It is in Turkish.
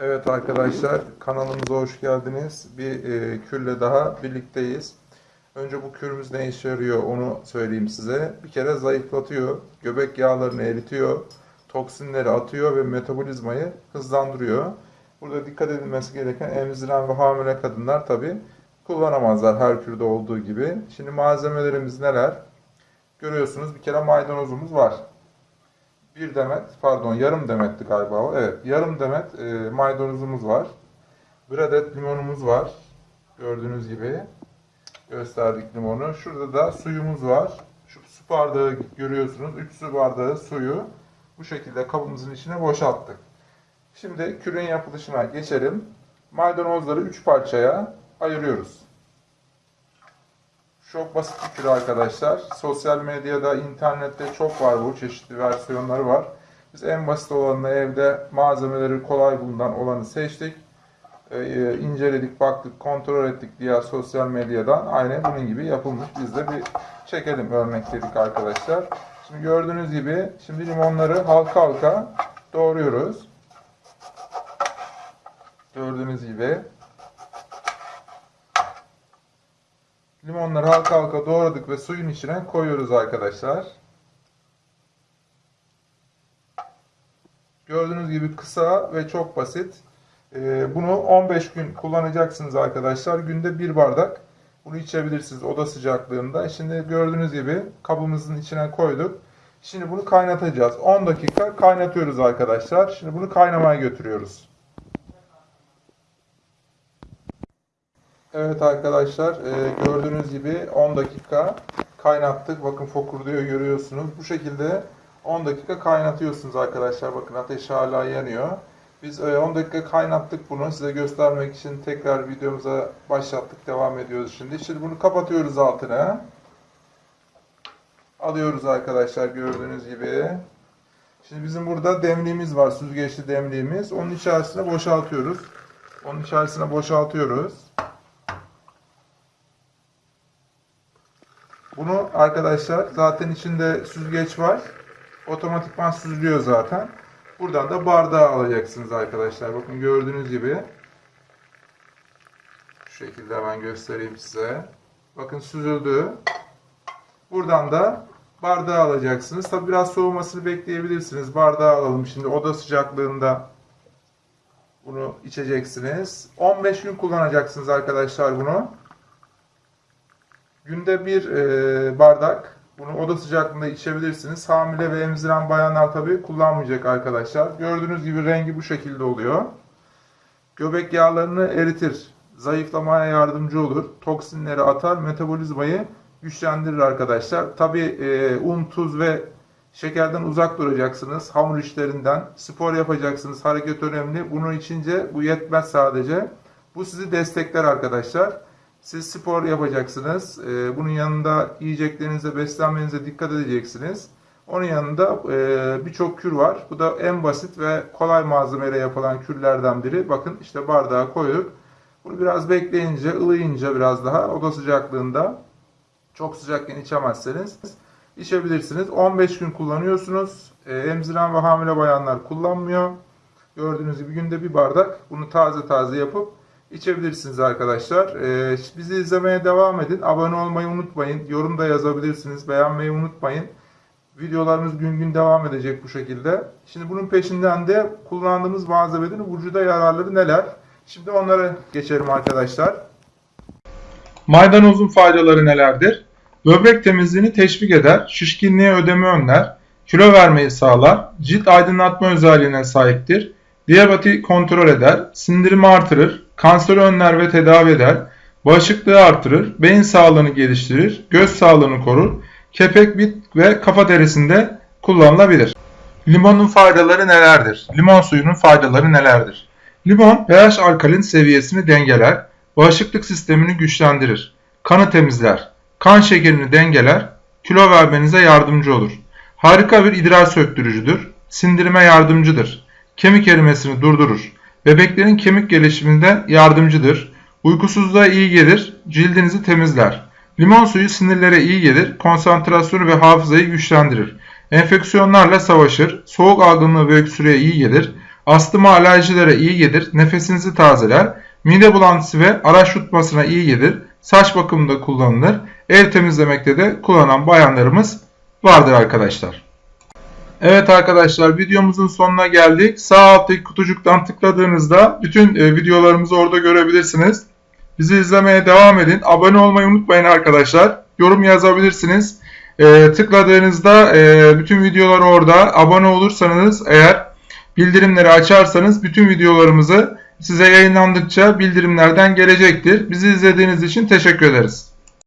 Evet arkadaşlar kanalımıza hoş geldiniz. Bir e, kürle daha birlikteyiz. Önce bu kürümüz ne işe yarıyor onu söyleyeyim size. Bir kere zayıflatıyor, göbek yağlarını eritiyor, toksinleri atıyor ve metabolizmayı hızlandırıyor. Burada dikkat edilmesi gereken emziren ve hamile kadınlar tabi kullanamazlar her kürde olduğu gibi. Şimdi malzemelerimiz neler? Görüyorsunuz bir kere maydanozumuz var. Bir demet, pardon yarım demetti galiba o. Evet, yarım demet e, maydanozumuz var. Bir adet limonumuz var. Gördüğünüz gibi gösterdik limonu. Şurada da suyumuz var. Şu su bardağı görüyorsunuz. 3 su bardağı suyu bu şekilde kabımızın içine boşalttık. Şimdi kürün yapılışına geçelim. Maydanozları 3 parçaya ayırıyoruz. Çok basit bir arkadaşlar. Sosyal medyada, internette çok var bu. Çeşitli versiyonları var. Biz en basit olanını evde malzemeleri kolay bulunan olanı seçtik. Ee, inceledik, baktık, kontrol ettik diğer sosyal medyadan. Aynen bunun gibi yapılmış. Biz de bir çekelim örnek dedik arkadaşlar. Şimdi gördüğünüz gibi şimdi limonları halka halka doğruyoruz. Gördüğünüz gibi Limonları halka halka doğradık ve suyun içine koyuyoruz arkadaşlar. Gördüğünüz gibi kısa ve çok basit. Ee, bunu 15 gün kullanacaksınız arkadaşlar. Günde bir bardak bunu içebilirsiniz oda sıcaklığında. Şimdi gördüğünüz gibi kabımızın içine koyduk. Şimdi bunu kaynatacağız. 10 dakika kaynatıyoruz arkadaşlar. Şimdi bunu kaynamaya götürüyoruz. Evet arkadaşlar e, gördüğünüz gibi 10 dakika kaynattık. Bakın fokurduyor görüyorsunuz. Bu şekilde 10 dakika kaynatıyorsunuz arkadaşlar. Bakın ateş hala yanıyor. Biz e, 10 dakika kaynattık bunu. Size göstermek için tekrar videomuza başlattık. Devam ediyoruz şimdi. Şimdi bunu kapatıyoruz altına. Alıyoruz arkadaşlar gördüğünüz gibi. Şimdi bizim burada demliğimiz var. Süzgeçli demliğimiz. Onun içerisine boşaltıyoruz. Onun içerisine boşaltıyoruz. Bunu arkadaşlar zaten içinde süzgeç var. Otomatikman süzülüyor zaten. Buradan da bardağı alacaksınız arkadaşlar. Bakın gördüğünüz gibi. Şu şekilde hemen göstereyim size. Bakın süzüldü. Buradan da bardağı alacaksınız. Tabi biraz soğumasını bekleyebilirsiniz. Bardağı alalım şimdi oda sıcaklığında bunu içeceksiniz. 15 gün kullanacaksınız arkadaşlar bunu. Günde bir e, bardak bunu oda sıcaklığında içebilirsiniz. Hamile ve emziren bayanlar tabi kullanmayacak arkadaşlar. Gördüğünüz gibi rengi bu şekilde oluyor. Göbek yağlarını eritir. Zayıflamaya yardımcı olur. Toksinleri atar. Metabolizmayı güçlendirir arkadaşlar. Tabi e, un, tuz ve şekerden uzak duracaksınız. Hamur işlerinden. Spor yapacaksınız. Hareket önemli. Bunu içince bu yetmez sadece. Bu sizi destekler arkadaşlar. Siz spor yapacaksınız. Ee, bunun yanında yiyeceklerinize, beslenmenize dikkat edeceksiniz. Onun yanında e, birçok kür var. Bu da en basit ve kolay malzemeyle yapılan kürlerden biri. Bakın işte bardağa koyduk. Bunu biraz bekleyince, ılıyınca biraz daha oda sıcaklığında çok sıcakken içemezseniz içebilirsiniz. 15 gün kullanıyorsunuz. Ee, emziren ve hamile bayanlar kullanmıyor. Gördüğünüz gibi günde bir bardak bunu taze taze yapıp içebilirsiniz arkadaşlar. Ee, bizi izlemeye devam edin. Abone olmayı unutmayın. Yorum da yazabilirsiniz. Beğenmeyi unutmayın. Videolarımız gün gün devam edecek bu şekilde. Şimdi bunun peşinden de kullandığımız malzemelerin vücuda yararları neler? Şimdi onlara geçelim arkadaşlar. Maydanozun faydaları nelerdir? Böbrek temizliğini teşvik eder, şişkinliğe ödeme önler, kilo vermeyi sağlar, cilt aydınlatma özelliğine sahiptir, diyabeti kontrol eder, sindirimi artırır, kanseri önler ve tedavi eder, bağışıklığı artırır, beyin sağlığını geliştirir, göz sağlığını korur, kepek, bit ve kafa derisinde kullanılabilir. Limonun faydaları nelerdir? Limon suyunun faydaları nelerdir? Limon pH alkalin seviyesini dengeler, bağışıklık sistemini güçlendirir, kanı temizler, kan şekerini dengeler, kilo vermenize yardımcı olur. Harika bir idrar söktürücüdür, sindirime yardımcıdır, kemik erimesini durdurur, Bebeklerin kemik gelişiminde yardımcıdır. Uykusuzluğa iyi gelir, cildinizi temizler. Limon suyu sinirlere iyi gelir, konsantrasyonu ve hafızayı güçlendirir. Enfeksiyonlarla savaşır, soğuk algınlığı ve öksürüğe iyi gelir. Astıma alerjilere iyi gelir. Nefesinizi tazeler. Mide bulantısı ve araç tutmasına iyi gelir. Saç bakımında kullanılır. Ev temizlemekte de kullanan bayanlarımız vardır arkadaşlar. Evet arkadaşlar videomuzun sonuna geldik. Sağ alttaki kutucuktan tıkladığınızda bütün e, videolarımızı orada görebilirsiniz. Bizi izlemeye devam edin. Abone olmayı unutmayın arkadaşlar. Yorum yazabilirsiniz. E, tıkladığınızda e, bütün videolar orada. Abone olursanız eğer bildirimleri açarsanız bütün videolarımızı size yayınlandıkça bildirimlerden gelecektir. Bizi izlediğiniz için teşekkür ederiz.